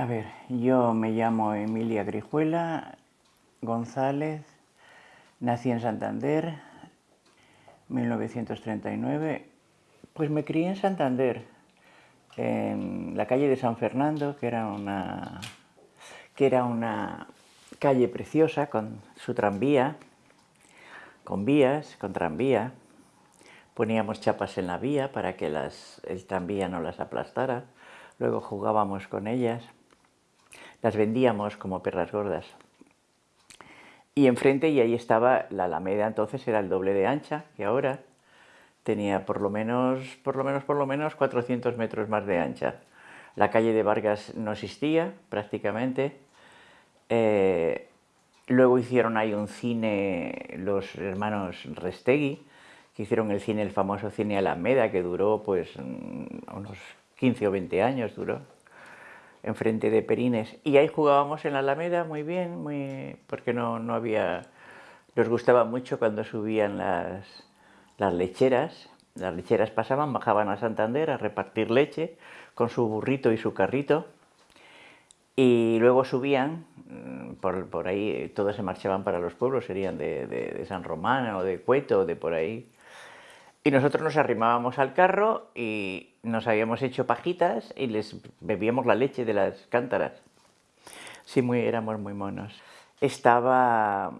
A ver, yo me llamo Emilia Grijuela González, nací en Santander, 1939. Pues me crié en Santander, en la calle de San Fernando, que era una, que era una calle preciosa con su tranvía, con vías, con tranvía. Poníamos chapas en la vía para que las, el tranvía no las aplastara. Luego jugábamos con ellas. Las vendíamos como perras gordas. Y enfrente, y ahí estaba la Alameda, entonces era el doble de ancha que ahora. Tenía por lo menos, por lo menos, por lo menos 400 metros más de ancha. La calle de Vargas no existía prácticamente. Eh, luego hicieron ahí un cine los hermanos Restegui, que hicieron el cine, el famoso cine Alameda, que duró pues mm, unos 15 o 20 años duró enfrente de Perines. Y ahí jugábamos en la Alameda muy bien, muy, porque no, no había... Nos gustaba mucho cuando subían las, las lecheras. Las lecheras pasaban, bajaban a Santander a repartir leche con su burrito y su carrito. Y luego subían, mm, por, por ahí todos se marchaban para los pueblos, serían de, de, San Román o de Cueto o de por ahí. Y nosotros nos arrimábamos al carro y nos habíamos hecho pajitas y les bebíamos la leche de las cántaras. Sí, muy, éramos muy monos. Estaba,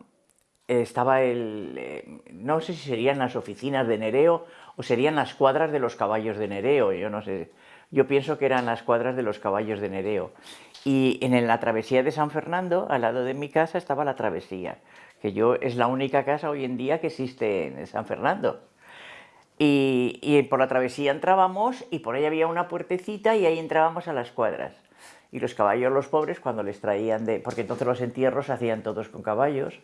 estaba el... Eh, no sé si serían las oficinas de Nereo o serían las cuadras de los caballos de Nereo, yo no sé. Yo pienso que eran las cuadras de los caballos de Nereo. Y en la travesía de San Fernando, al lado de mi casa, estaba la travesía, que yo es la única casa hoy en día que existe en San Fernando. Y, por la travesía entrábamos y por ahí había una puertecita y ahí entrábamos a las cuadras. Y los caballos, los pobres, cuando les traían de... porque entonces los entierros se hacían todos con caballos,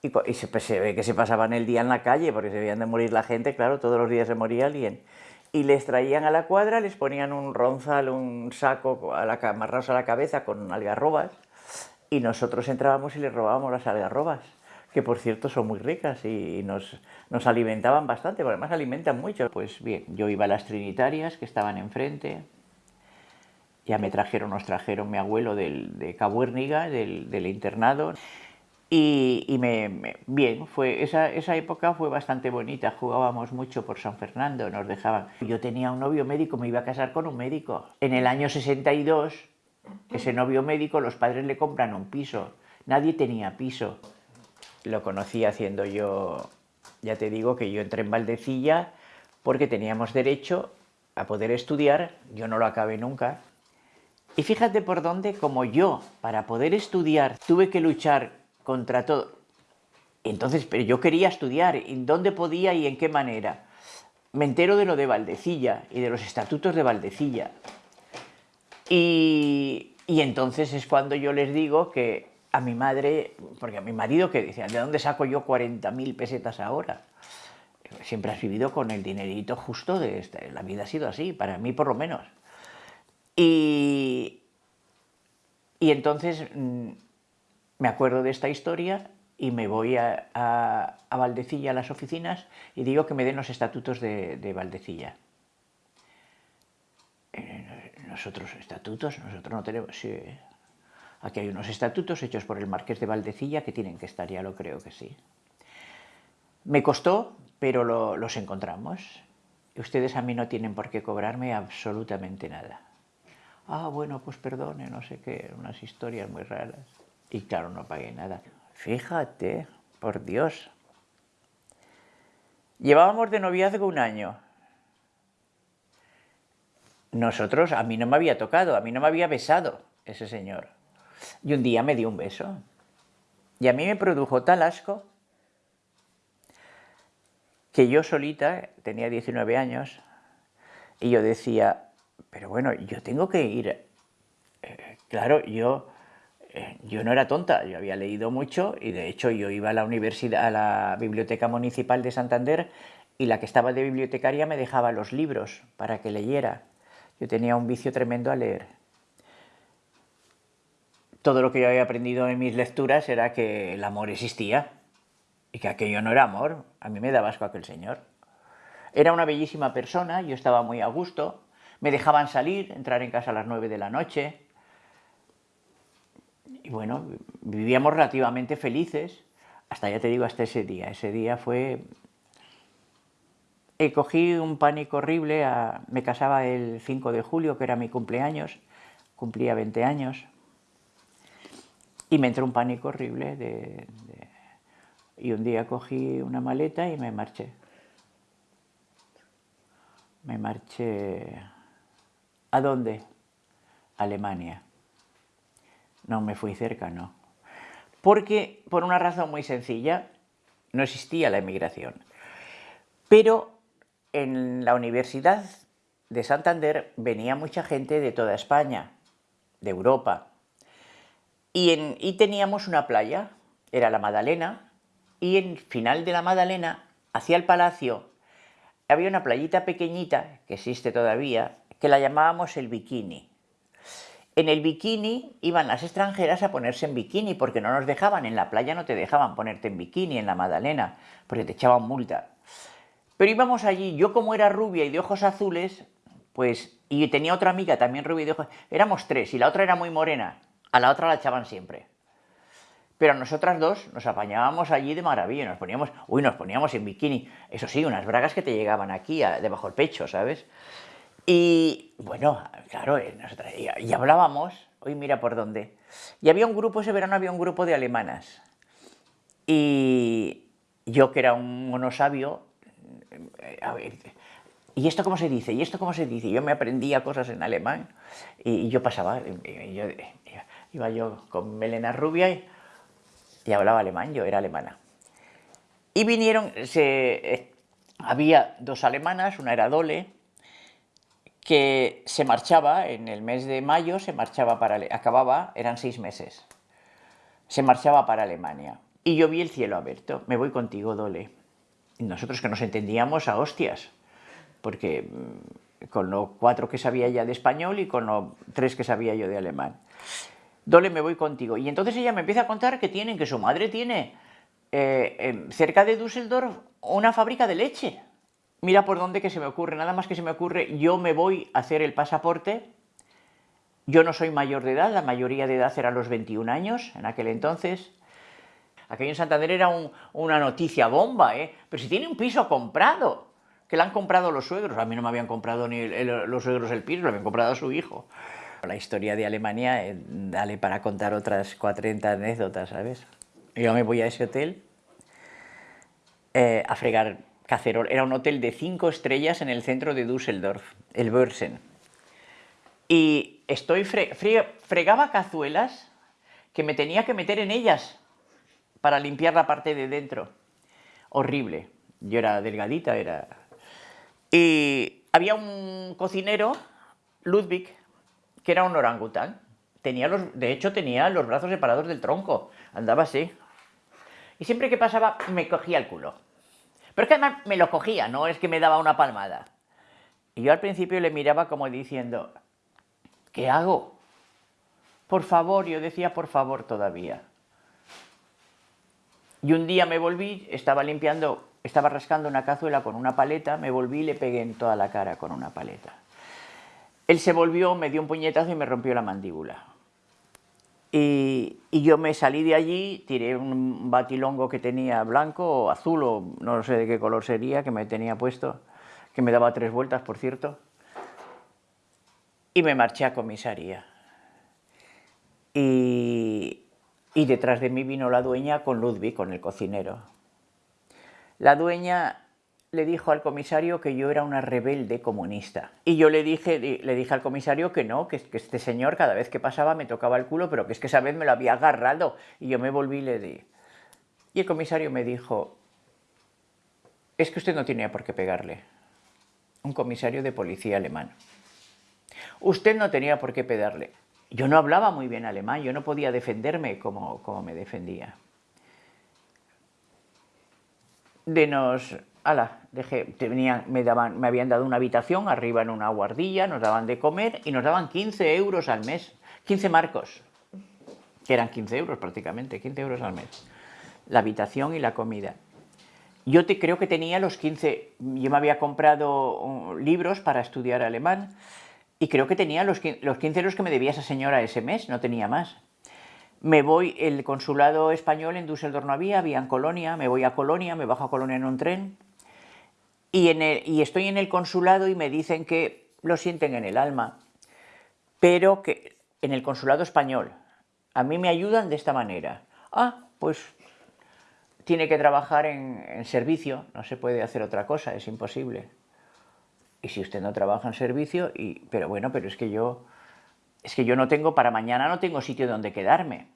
y, se, pues, se, ve que se pasaban el día en la calle porque se veían de morir la gente, claro, todos los días se moría alguien. Y les traían a la cuadra, les ponían un ronzal, un saco a la, amarrados a la cabeza con algarrobas, y nosotros entrábamos y les robábamos las algarrobas que por cierto son muy ricas y nos, nos alimentaban bastante, porque además alimentan mucho. Pues bien, yo iba a las trinitarias que estaban enfrente, ya me trajeron, nos trajeron mi abuelo del, de Cabuérniga, del, del internado, y, y me, bien, fue, esa, esa época fue bastante bonita, jugábamos mucho por San Fernando, nos dejaban. Yo tenía un novio médico, me iba a casar con un médico. En el año 62, ese novio médico, los padres le compran un piso, nadie tenía piso lo conocí haciendo yo, ya te digo que yo entré en Valdecilla porque teníamos derecho a poder estudiar, yo no lo acabé nunca. Y fíjate por dónde, como yo, para poder estudiar, tuve que luchar contra todo. Entonces, pero yo quería estudiar, ¿en dónde podía y en qué manera? Me entero de lo de Valdecilla y de los estatutos de Valdecilla. Y, y entonces es cuando yo les digo que a mi madre, porque a mi marido que decía, ¿de dónde saco yo 40.000 pesetas ahora? Siempre has vivido con el dinerito justo de este, la vida ha sido así, para mí por lo menos. Y, y entonces mm, me acuerdo de esta historia y me voy a, a, Valdecilla, a las oficinas, y digo que me den los estatutos de, de Valdecilla. Eh, nosotros, estatutos, nosotros no tenemos... Sí, Aquí hay unos estatutos hechos por el marqués de Valdecilla que tienen que estar, ya lo creo que sí. Me costó, pero los encontramos. Ustedes a mí no tienen por qué cobrarme absolutamente nada. Ah, bueno, pues perdone, no sé qué, unas historias muy raras. Y claro, no pagué nada. Fíjate, por Dios. Llevábamos de noviazgo un año. Nosotros, a mí no me había tocado, a mí no me había besado ese señor. Y un día me dio un beso. Y a mí me produjo tal asco que yo solita, tenía 19 años, y yo decía, pero bueno, yo tengo que ir. Eh, claro, yo, eh, yo no era tonta, yo había leído mucho y de hecho yo iba a la universidad, a la Biblioteca Municipal de Santander y la que estaba de bibliotecaria me dejaba los libros para que leyera. Yo tenía un vicio tremendo a leer todo lo que yo había aprendido en mis lecturas era que el amor existía y que aquello no era amor. A mí me daba asco aquel señor. Era una bellísima persona, yo estaba muy a gusto, me dejaban salir, entrar en casa a las nueve de la noche, bueno, vivíamos relativamente felices, hasta ya te digo, hasta ese día. Ese día fue... Cogí un pánico horrible, me casaba el 5 de julio, que era mi cumpleaños, cumplía 20 años, y me entró un pánico horrible de, y un día cogí una maleta y me marché. Me marché... ¿A dónde? Alemania. No me fui cerca, no. Porque, por una razón muy sencilla, no existía la emigración. Pero en la Universidad de Santander venía mucha gente de toda España, de Europa, y, en, y teníamos una playa, era la Madalena, y en final de la Madalena, hacia el palacio, había una playita pequeñita, que existe todavía, que la llamábamos el Bikini. En el bikini iban las extranjeras a ponerse en bikini porque no nos dejaban, en la playa no te dejaban ponerte en bikini, en la Madalena, porque te echaban multa. Pero íbamos allí, yo como era rubia y de ojos azules, pues, y tenía otra amiga también rubia y de ojos, éramos tres, y la otra era muy morena, a la otra la echaban siempre. Pero nosotras dos nos apañábamos allí de maravilla, nos poníamos, uy, nos poníamos en bikini, eso sí, unas bragas que te llegaban aquí, debajo del pecho, ¿sabes? Y bueno, claro, eh, y, hablábamos, hoy mira por dónde. Y había un grupo, ese verano había un grupo de alemanas. Y yo que era un monosabio, eh, a ver, ¿y esto cómo se dice? ¿Y esto cómo se dice? Yo me aprendía cosas en alemán y, yo pasaba, yo, iba yo con melena rubia y, y, hablaba alemán, yo era alemana. Y vinieron, se, eh, había dos alemanas, una era Dole, que se marchaba en el mes de mayo, se marchaba para, acababa, eran seis meses, se marchaba para Alemania. Y yo vi el cielo abierto, me voy contigo, Dole. Y nosotros que nos entendíamos a hostias, porque mm, con los cuatro que sabía ya de español y con los tres que sabía yo de alemán. Dole, me voy contigo. Y entonces ella me empieza a contar que tienen, que su madre tiene eh, cerca de Düsseldorf una fábrica de leche mira por dónde que se me ocurre, nada más que se me ocurre, yo me voy a hacer el pasaporte, yo no soy mayor de edad, la mayoría de edad era los 21 años en aquel entonces, aquello en Santander era una noticia bomba, ¿eh? pero si tiene un piso comprado, que le han comprado los suegros, a mí no me habían comprado ni los suegros el piso, lo habían comprado a su hijo. La historia de Alemania, eh, dale para contar otras 40 anécdotas, ¿sabes? Yo me voy a ese hotel eh, a fregar era un hotel de cinco estrellas en el centro de Düsseldorf, el Börsen. Y estoy fregaba cazuelas que me tenía que meter en ellas para limpiar la parte de dentro. Horrible. Yo era delgadita, era... Y había un cocinero, Ludwig, que era un orangután. Tenía los, de hecho, tenía los brazos separados del tronco. Andaba así. Y siempre que pasaba, me cogía el culo. Pero es que además me lo cogía, no es que me daba una palmada. Y yo al principio le miraba como diciendo, ¿qué hago? Por favor, yo decía por favor todavía. Y un día me volví, estaba limpiando, estaba rascando una cazuela con una paleta, me volví y le pegué en toda la cara con una paleta. Él se volvió, me dio un puñetazo y me rompió la mandíbula. Y, yo me salí de allí, tiré un batilongo que tenía blanco o azul o no sé de qué color sería, que me tenía puesto, que me daba tres vueltas, por cierto, y me marché a comisaría. Y, y detrás de mí vino la dueña con Ludwig, con el cocinero. La dueña le dijo al comisario que yo era una rebelde comunista. Y yo le dije, le dije al comisario que no, que, este señor cada vez que pasaba me tocaba el culo, pero que es que esa vez me lo había agarrado. Y yo me volví y le di. Y el comisario me dijo, es que usted no tenía por qué pegarle. Un comisario de policía alemán. Usted no tenía por qué pegarle. Yo no hablaba muy bien alemán, yo no podía defenderme como, como me defendía. De nos ala, dejé, me, daban, me habían dado una habitación arriba en una guardilla, nos daban de comer y nos daban 15 euros al mes, 15 marcos, que eran 15 euros prácticamente, 15 euros al mes, la habitación y la comida. Yo te, creo que tenía los 15, yo me había comprado uh, libros para estudiar alemán y creo que tenía los, los 15 euros que me debía esa señora ese mes, no tenía más. Me voy, el consulado español en Düsseldorf no había, había en Colonia, me voy a Colonia, me bajo a Colonia en un tren y, estoy en el consulado y me dicen que lo sienten en el alma, pero que en el consulado español, a mí me ayudan de esta manera. Ah, pues tiene que trabajar en, servicio, no se puede hacer otra cosa, es imposible. Y si usted no trabaja en servicio, y, pero bueno, pero es que yo, es que yo no tengo, para mañana no tengo sitio donde quedarme.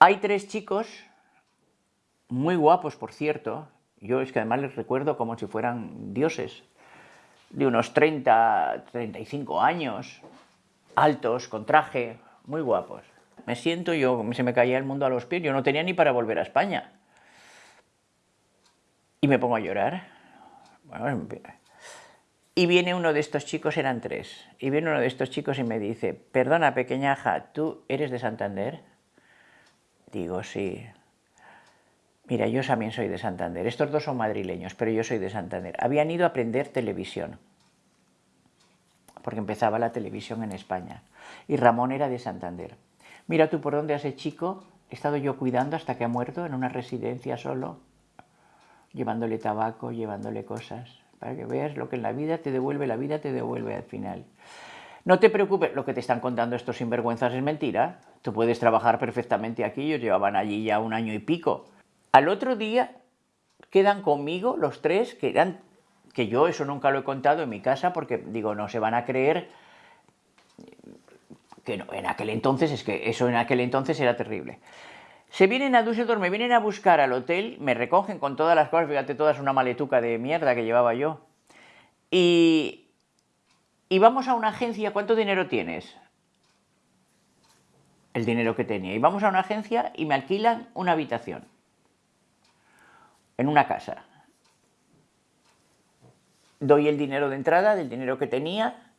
Hay tres chicos, muy guapos por cierto, yo es que además les recuerdo como si fueran dioses, de unos 30, 35 años, altos, con traje, muy guapos. Me siento, yo se me caía el mundo a los pies, yo no tenía ni para volver a España. Y me pongo a llorar. y viene uno de estos chicos, eran tres, y viene uno de estos chicos y me dice, perdona pequeñaja, ¿tú eres de Santander? Digo, sí. Mira, yo también soy de Santander. Estos dos son madrileños, pero yo soy de Santander. Habían ido a aprender televisión, porque empezaba la televisión en España. Y Ramón era de Santander. Mira tú por dónde hace chico, he estado yo cuidando hasta que ha muerto en una residencia solo, llevándole tabaco, llevándole cosas, para que veas lo que en la vida te devuelve, la vida te devuelve al final. No te preocupes, lo que te están contando estos sinvergüenzas es mentira. Tú puedes trabajar perfectamente aquí, ellos llevaban allí ya un año y pico. Al otro día quedan conmigo los tres, que eran, que yo eso nunca lo he contado en mi casa, porque digo, no se van a creer que no, en aquel entonces, es que eso en aquel entonces era terrible. Se vienen a Düsseldorf, me vienen a buscar al hotel, me recogen con todas las cosas, fíjate, todas una maletuca de mierda que llevaba yo. Y, y vamos a una agencia, ¿cuánto dinero tienes? El dinero que tenía. Y vamos a una agencia y me alquilan una habitación en una casa. Doy el dinero de entrada, del dinero que tenía,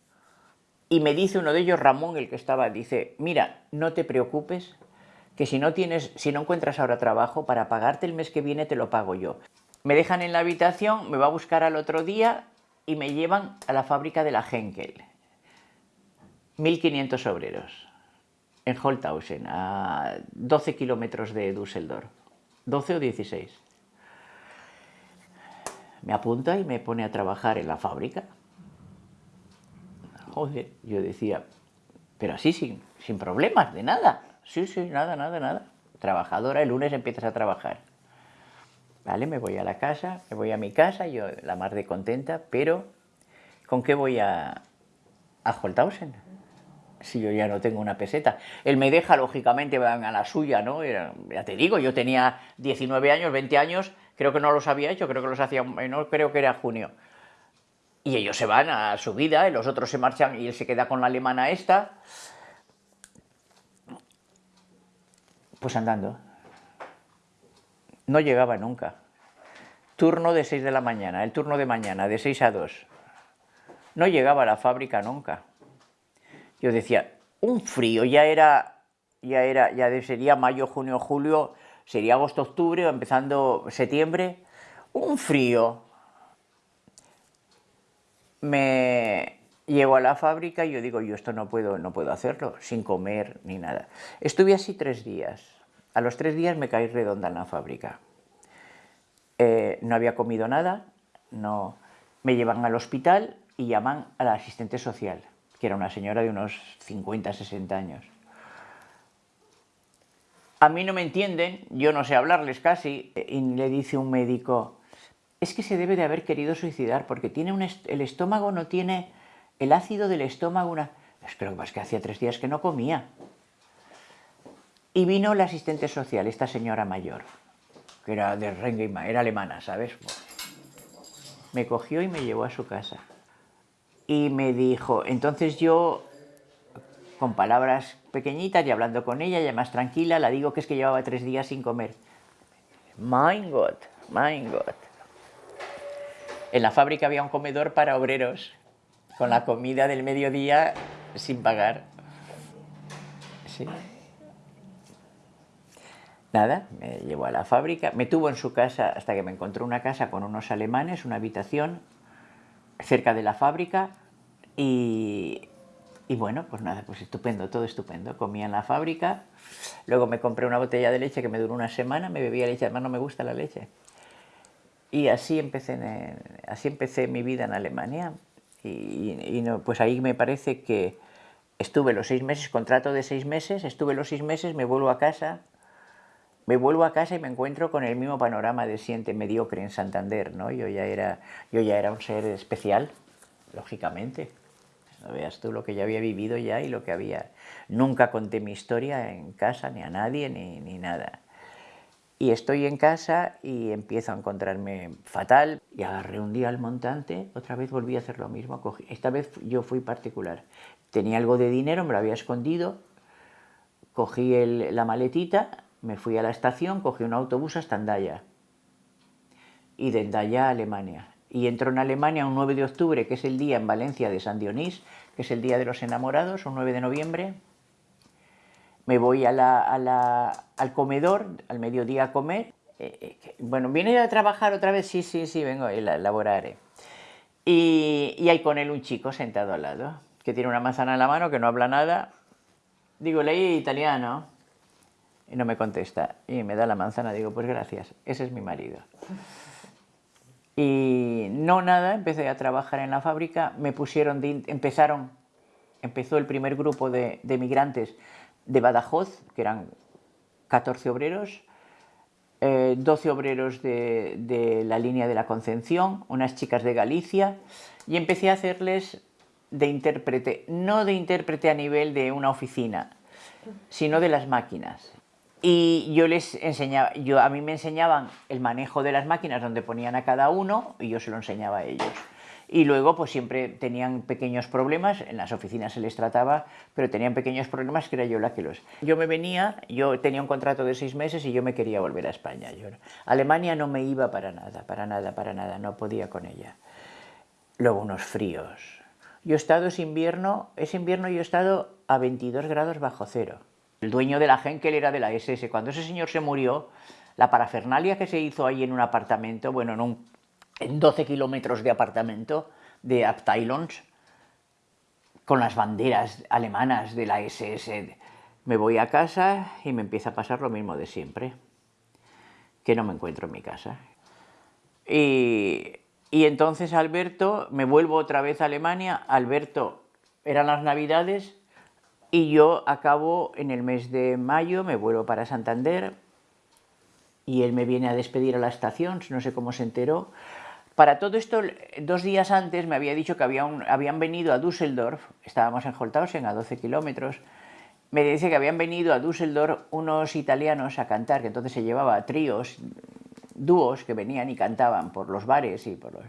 y me dice uno de ellos, Ramón, el que estaba, dice, mira, no te preocupes, que si no, tienes, si no encuentras ahora trabajo, para pagarte el mes que viene te lo pago yo. Me dejan en la habitación, me va a buscar al otro día y me llevan a la fábrica de la Henkel. 1.500 obreros en Holthausen, a 12 kilómetros de Düsseldorf. 12 o 16 me apunta y me pone a trabajar en la fábrica. Joder, yo decía, pero así sin, sin problemas, de nada. Sí, sí, nada, nada, nada. Trabajadora, el lunes empiezas a trabajar. Vale, me voy a la casa, me voy a mi casa, yo la más de contenta, pero ¿con qué voy a, a Holthausen? Si yo ya no tengo una peseta. Él me deja, lógicamente, van a la suya, ¿no? ya te digo, yo tenía 19 años, 20 años, creo que no los había hecho, creo que los hacía, no creo que era junio. Y ellos se van a su vida, y los otros se marchan y él se queda con la alemana esta. Pues andando. No llegaba nunca. Turno de 6 de la mañana, el turno de mañana, de 6 a 2. No llegaba a la fábrica nunca. Yo decía, un frío, ya era, ya era, ya sería mayo, junio, julio, sería agosto, octubre o empezando septiembre, un frío. Me llevo a la fábrica y yo digo, yo esto no puedo, no puedo hacerlo, sin comer ni nada. Estuve así tres días. A los tres días me caí redonda en la fábrica. Eh, no había comido nada, no... me llevan al hospital y llaman a la asistente social, que era una señora de unos 50, 60 años a mí no me entienden, yo no sé hablarles casi, y le dice un médico, es que se debe de haber querido suicidar porque tiene el estómago no tiene, el ácido del estómago, una... es que hacía tres días que no comía. Y vino la asistente social, esta señora mayor, que era de Rengeima, era alemana, ¿sabes? Me cogió y me llevó a su casa. Y me dijo, entonces yo con palabras pequeñitas y hablando con ella, ya más tranquila, la digo que es que llevaba tres días sin comer. My God, my God. En la fábrica había un comedor para obreros, con la comida del mediodía sin pagar. Sí. Nada, me llevó a la fábrica, me tuvo en su casa hasta que me encontró una casa con unos alemanes, una habitación cerca de la fábrica y Y bueno, pues nada, pues estupendo, todo estupendo. Comía en la fábrica, luego me compré una botella de leche que me duró una semana, me bebía leche, además no me gusta la leche. Y así empecé, así empecé mi vida en Alemania. Y, no, pues ahí me parece que estuve los seis meses, contrato de seis meses, estuve los seis meses, me vuelvo a casa, me vuelvo a casa y me encuentro con el mismo panorama de siente mediocre en Santander, ¿no? Yo ya era, yo ya era un ser especial, lógicamente. Veas tú lo que ya había vivido ya y lo que había... Nunca conté mi historia en casa, ni a nadie, ni, ni nada. Y estoy en casa y empiezo a encontrarme fatal y agarré un día al montante, otra vez volví a hacer lo mismo, esta vez yo fui particular. Tenía algo de dinero, me lo había escondido, cogí la maletita, me fui a la estación, cogí un autobús hasta Andaya y de Andaya a Alemania. Y entro en Alemania un 9 de octubre, que es el día en Valencia de San Dionís, que es el Día de los Enamorados, un 9 de noviembre, me voy al comedor, al mediodía a comer. Eh, eh, bueno, ¿viene a trabajar otra vez? Sí, sí, sí, vengo, la laboraré. Y, y hay con él un chico sentado al lado, que tiene una manzana en la mano, que no habla nada. Digo, leí italiano. Y no me contesta. Y me da la manzana, digo, pues gracias, ese es mi marido. Y no nada, empecé a trabajar en la fábrica, me pusieron, empezaron, empezó el primer grupo de, de migrantes de Badajoz, que eran 14 obreros, 12 eh, obreros de, la línea de la Concepción, unas chicas de Galicia, y empecé a hacerles de intérprete, no de intérprete a nivel de una oficina, sino de las máquinas. Y yo les enseñaba, yo, a mí me enseñaban el manejo de las máquinas donde ponían a cada uno y yo se lo enseñaba a ellos y luego pues siempre tenían pequeños problemas, en las oficinas se les trataba, pero tenían pequeños problemas que era yo la que los... Yo me venía, yo tenía un contrato de seis meses y yo me quería volver a España. Yo, Alemania no me iba para nada, para nada, para nada, no podía con ella. Luego unos fríos. Yo he estado, es invierno, es invierno y he estado a 22 grados bajo cero. El dueño de la Henkel era de la SS. Cuando ese señor se murió, la parafernalia que se hizo ahí en un apartamento, bueno, en un en 12 kilómetros de apartamento de Abteilungs, con las banderas alemanas de la SS. Me voy a casa y me empieza a pasar lo mismo de siempre, que no me encuentro en mi casa. Y entonces Alberto, me vuelvo otra vez a Alemania, Alberto, eran las navidades, y yo acabo en el mes de mayo, me vuelvo para Santander, y él me viene a despedir a la estación, no sé cómo se enteró, para todo esto, dos días antes me había dicho que habían venido a Düsseldorf, estábamos en Holthausen a 12 kilómetros, me dice que habían venido a Düsseldorf unos italianos a cantar, que entonces se llevaba tríos, dúos que venían y cantaban por los bares y por los...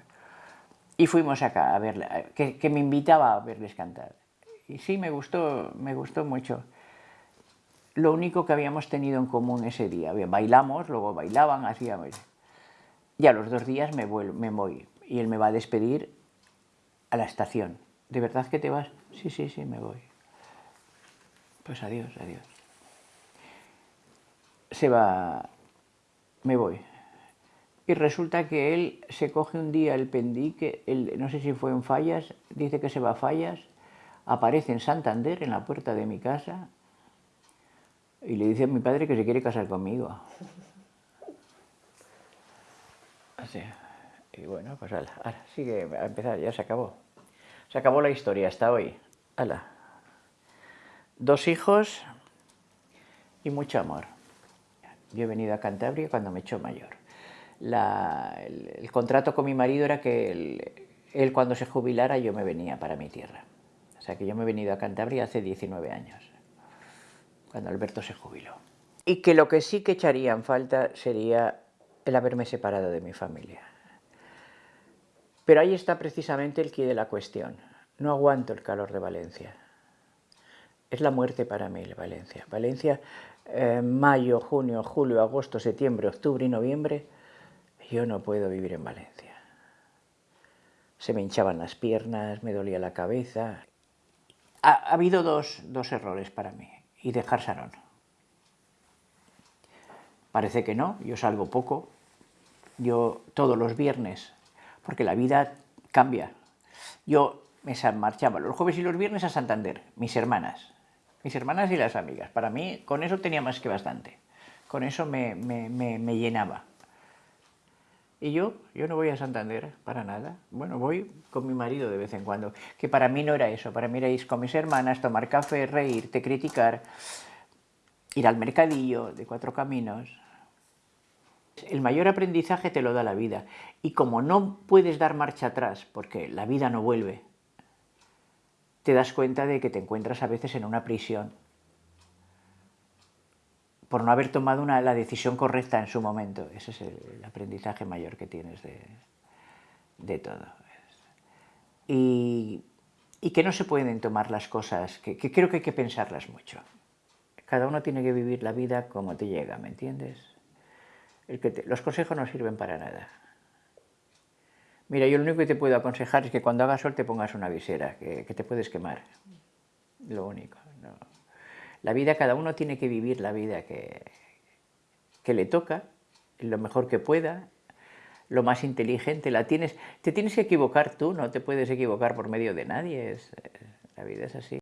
Y fuimos acá a verle, que, que me invitaba a verles cantar. Y sí, me gustó, me gustó mucho. Lo único que habíamos tenido en común ese día, bailamos, luego bailaban, hacíamos... Y a los dos días me, vuelvo, me voy y él me va a despedir a la estación. ¿De verdad que te vas? Sí, sí, sí, me voy. Pues adiós, adiós. Se va, me voy. Y resulta que él se coge un día el pendique, el, no sé si fue en Fallas, dice que se va a Fallas, aparece en Santander, en la puerta de mi casa, y le dice a mi padre que se quiere casar conmigo. Así. Y bueno, pues ala, sigue a empezar, ya se acabó. Se acabó la historia hasta hoy. Ala. Dos hijos y mucho amor. Yo he venido a Cantabria cuando me echó mayor. el, contrato con mi marido era que él, él, cuando se jubilara yo me venía para mi tierra. O sea que yo me he venido a Cantabria hace 19 años, cuando Alberto se jubiló. Y que lo que sí que echaría en falta sería el haberme separado de mi familia. Pero ahí está precisamente el quid de la cuestión. No aguanto el calor de Valencia. Es la muerte para mí, Valencia. Valencia, eh, mayo, junio, julio, agosto, septiembre, octubre y noviembre, yo no puedo vivir en Valencia. Se me hinchaban las piernas, me dolía la cabeza. Ha, ha habido dos, dos errores para mí, y dejar Sarón. Parece que no, yo salgo poco, yo todos los viernes, porque la vida cambia. Yo me marchaba los jueves y los viernes a Santander, mis hermanas, mis hermanas y las amigas. Para mí, con eso tenía más que bastante. Con eso me, me, llenaba. Y yo, yo no voy a Santander para nada. Bueno, voy con mi marido de vez en cuando, que para mí no era eso. Para mí era ir con mis hermanas, tomar café, reírte, criticar, ir al mercadillo de cuatro caminos. El mayor aprendizaje te lo da la vida. Y como no puedes dar marcha atrás, porque la vida no vuelve, te das cuenta de que te encuentras a veces en una prisión por no haber tomado una, la decisión correcta en su momento. Ese es el, aprendizaje mayor que tienes de, todo. Y, que no se pueden tomar las cosas, que, creo que hay que pensarlas mucho. Cada uno tiene que vivir la vida como te llega, ¿me entiendes? los consejos no sirven para nada. Mira, yo lo único que te puedo aconsejar es que cuando haga sol te pongas una visera, que, te puedes quemar. Lo único. La vida, cada uno tiene que vivir la vida que, que le toca, lo mejor que pueda, lo más inteligente. La tienes, te tienes que equivocar tú, no te puedes equivocar por medio de nadie. la vida es así.